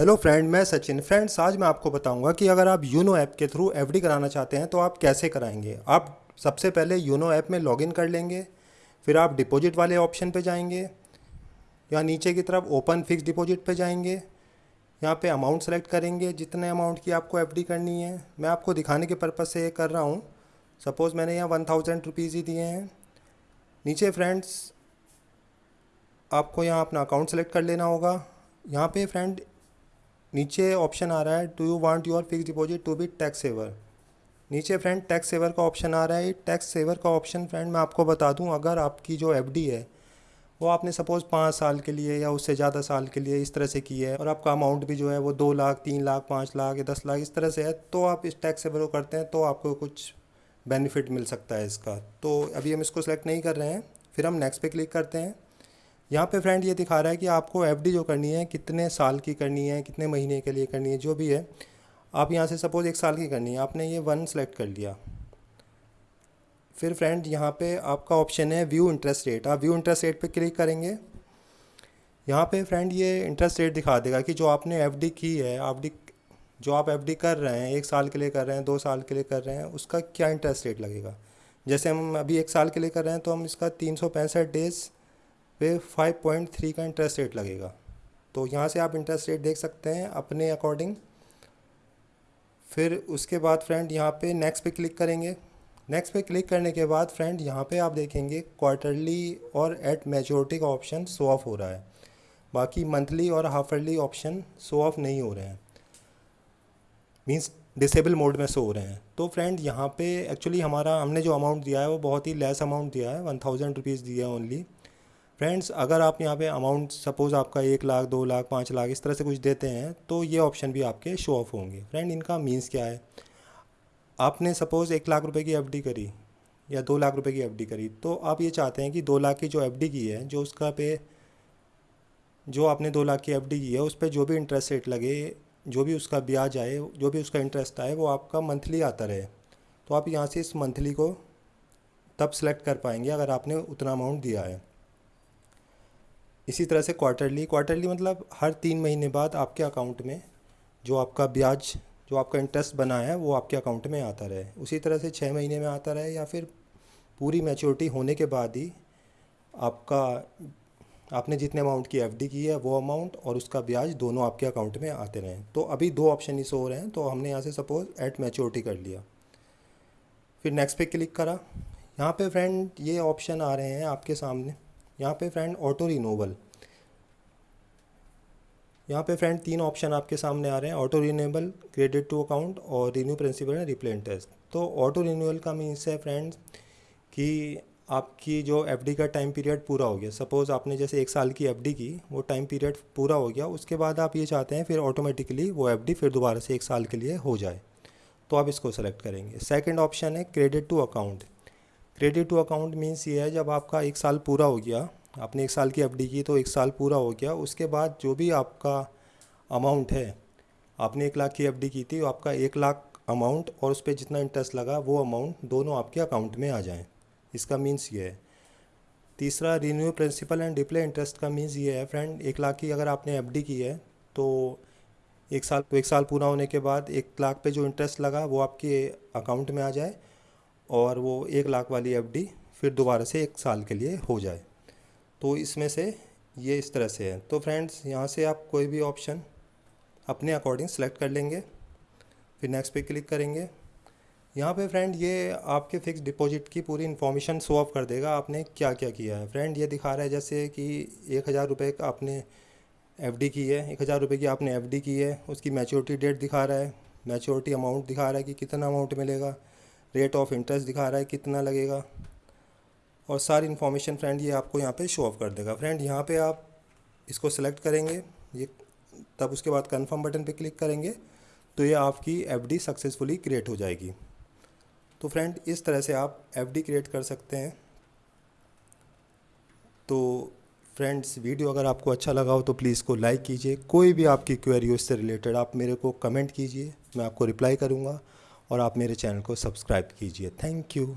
Hello friend मैं Sachin. Friends आज मैं आपको बताऊँगा कि अगर आप यूनो ऐप के थ्रू एफडी कराना चाहते हैं तो आप कैसे कराएँगे? आप सबसे पहले यूनो ऐप में लॉगिन कर लेंगे, फिर आप डिपॉजिट वाले ऑप्शन पे जाएँगे, या नीचे की तरफ़ ओपन फिक्स डिपॉजिट पे जाएँगे, यहाँ पे अमाउंट सेलेक्ट करेंगे, जितने अमाउंट की आपको एफडी करनी है। मैं आपको दिखाने के पर्पज़ से ये कर रहा हूँ. सपोज़ मैंने यहाँ वन थाउज़ेंड रुपीज़ ही दिए हैं. नीचे फ्रेंड्स आपको यहाँ अपना अकाउंट सेलेक्ट कर लेना होगा. यहाँ पे फ्रेंड नीचे ऑप्शन आ रहा है do you want your fix deposit to be tax saver नीचे फ्रेंड टैक्स सेवर का ऑप्शन आ रहा है टैक्स सेवर का ऑप्शन फ्रेंड मैं आपको बता दूँ, अगर आपकी जो एफडी है, वो आपने सपोज़ पाँच साल के लिए या उससे ज़्यादा साल के लिए इस तरह से की है, और आपका अमाउंट भी जो है वो दो लाख, तीन लाख, पाँच लाख या दस लाख इस तरह से है तो आप इस टैक्स सेवर को करते हैं तो आपको कुछ बेनिफिट मिल सकता है इसका। तो अभी हम इसको सेलेक्ट नहीं कर रहे हैं, फिर हम नेक्स्ट पे क्लिक करते हैं। यहाँ पे फ्रेंड ये दिखा रहा है कि आपको एफडी जो करनी है, कितने साल की करनी है, कितने महीने के लिए करनी है, जो भी है, आप यहाँ से सपोज़ एक साल की करनी है। आपने ये वन सेलेक्ट कर लिया। फिर फ्रेंड यहाँ पे आपका ऑप्शन है व्यू इंटरेस्ट रेट आप व्यू इंटरेस्ट रेट पे क्लिक करेंगे। यहाँ पे फ्रेंड ये इंटरेस्ट रेट दिखा देगा कि जो आपने एफडी की है आप जो आप एफडी कर रहे हैं, एक साल के लिए कर रहे हैं, दो साल के लिए कर रहे हैं, उसका क्या इंटरेस्ट रेट लगेगा? जैसे हम अभी एक साल के लिए कर रहे हैं तो हम इसका तीन सौ पैंसठ डेज़ पे 5.3 का इंटरेस्ट रेट लगेगा। तो यहाँ से आप इंटरेस्ट रेट देख सकते हैं अपने अकॉर्डिंग फिर उसके बाद फ्रेंड यहाँ पे नेक्स्ट पे क्लिक करेंगे। नेक्स्ट पे क्लिक करने के बाद फ्रेंड यहाँ पे आप देखेंगे क्वार्टरली और एट मेजोरिटी का ऑप्शन शो ऑफ़ हो रहा है। बाकी मंथली और हाफरली ऑप्शन शो ऑफ़ नहीं हो रहे हैं। मीन्स डिसेबल मोड में शो हो रहे हैं। तो फ्रेंड यहाँ पे एक्चुअली हमारा हमने जो अमाउंट दिया है वो बहुत ही लेस अमाउंट दिया है। वन थाउज़ेंड रुपीज़ दिया है ओनली फ्रेंड्स अगर आप यहाँ पे अमाउंट सपोज़ आपका एक लाख, दो लाख, पाँच लाख, इस तरह से कुछ देते हैं तो ये ऑप्शन भी आपके शो ऑफ़ होंगे। फ्रेंड इनका मीन्स क्या है? आपने सपोज़ एक लाख रुपए की एफडी करी या दो लाख रुपए की एफडी करी तो आप ये चाहते हैं कि दो लाख की जो एफडी की है, जो उसका पे, जो आपने दो लाख की एफडी की है, उस पर जो भी इंटरेस्ट रेट लगे, जो भी उसका ब्याज आए, जो भी उसका इंटरेस्ट आए, वो आपका मंथली आता रहे। तो आप यहाँ से इस मंथली को तब सेलेक्ट कर पाएँगे अगर आपने उतना अमाउंट दिया है। इसी तरह से क्वार्टरली क्वार्टरली मतलब हर तीन महीने बाद आपके अकाउंट में जो आपका ब्याज, जो आपका इंटरेस्ट बना है, वो आपके अकाउंट में आता रहे। उसी तरह से छः महीने में आता रहे या फिर पूरी मैच्योरिटी होने के बाद ही आपका, आपने जितने अमाउंट की एफडी की है, वो अमाउंट और उसका ब्याज दोनों आपके अकाउंट में आते रहें। तो अभी दो ऑप्शन ही हो रहे हैं तो हमने यहाँ से सपोज़ एट मैच्योरिटी कर लिया। फिर नेक्स्ट पे क्लिक करा। यहाँ पे फ्रेंड ये ऑप्शन आ रहे हैं आपके सामने। यहाँ पे फ्रेंड ऑटो रिनोवल यहाँ पे फ्रेंड तीन ऑप्शन आपके सामने आ रहे हैं auto renewable credit to account और renew principal and repay interest तो ऑटो रिन्यूअल का मीन्स है फ्रेंड्स कि आपकी जो एफडी का टाइम पीरियड पूरा हो गया. सपोज़ आपने जैसे एक साल की एफडी की, वो टाइम पीरियड पूरा हो गया, उसके बाद आप ये चाहते हैं फिर ऑटोमेटिकली वो एफडी फिर दोबारा से एक साल के लिए हो जाए. तो आप इसको सेलेक्ट करेंगे. सेकेंड ऑप्शन है credit to account credit to account means ये है, जब आपका एक साल पूरा हो गया, आपने एक साल की एफडी की तो एक साल पूरा हो गया, उसके बाद जो भी आपका अमाउंट है, आपने एक लाख की एफडी की थी, आपका एक लाख अमाउंट और उस पर जितना इंटरेस्ट लगा, वो अमाउंट दोनों आपके अकाउंट में आ जाएँ। इसका मीन्स ये है। तीसरा रीन्यू प्रिंसिपल एंड डिप्ले इंटरेस्ट का मीन्स ये है फ्रेंड एक लाख की अगर आपने एफडी की है तो एक साल एक साल पूरा होने के बाद एक लाख पे जो इंटरेस्ट लगा, वो आपके अकाउंट में आ जाए। और वो एक लाख वाली एफडी फिर दोबारा से एक साल के लिए हो जाए। तो इसमें से ये इस तरह से है। तो फ्रेंड्स, यहाँ से आप कोई भी ऑप्शन अपने अकॉर्डिंग सेलेक्ट कर लेंगे, फिर नेक्स्ट पे क्लिक करेंगे। यहाँ पे फ्रेंड, ये आपके फिक्स डिपॉजिट की पूरी इन्फॉर्मेशन शो ऑफ़ कर देगा आपने क्या क्या किया है। फ्रेंड, ये दिखा रहा है जैसे कि एक हज़ार रुपये का आपने एफडी की है, एक हज़ार रुपये की आपने एफडी की है, उसकी मैच्योरिटी डेट दिखा रहा है, मैच्योरिटी अमाउंट दिखा रहा है कि कितना अमाउंट मिलेगा। रेट ऑफ़ इंटरेस्ट दिखा रहा है, कितना लगेगा? और सारी इन्फॉर्मेशन फ्रेंड ये आपको यहाँ पे शो ऑफ़ कर देगा। फ्रेंड यहाँ पे आप इसको सेलेक्ट करेंगे, ये तब उसके बाद कंफर्म बटन पे क्लिक करेंगे तो ये आपकी एफडी सक्सेसफुली क्रिएट हो जाएगी। तो फ्रेंड इस तरह से आप एफडी क्रिएट कर सकते हैं। तो फ्रेंड्स वीडियो अगर आपको अच्छा लगा हो तो प्लीज़ को लाइक कीजिए। कोई भी आपकी क्वेरी हो, इससे रिलेटेड आप मेरे को कमेंट कीजिए, मैं आपको रिप्लाई करूँगा। और आप मेरे चैनल को सब्सक्राइब कीजिए। Thank you.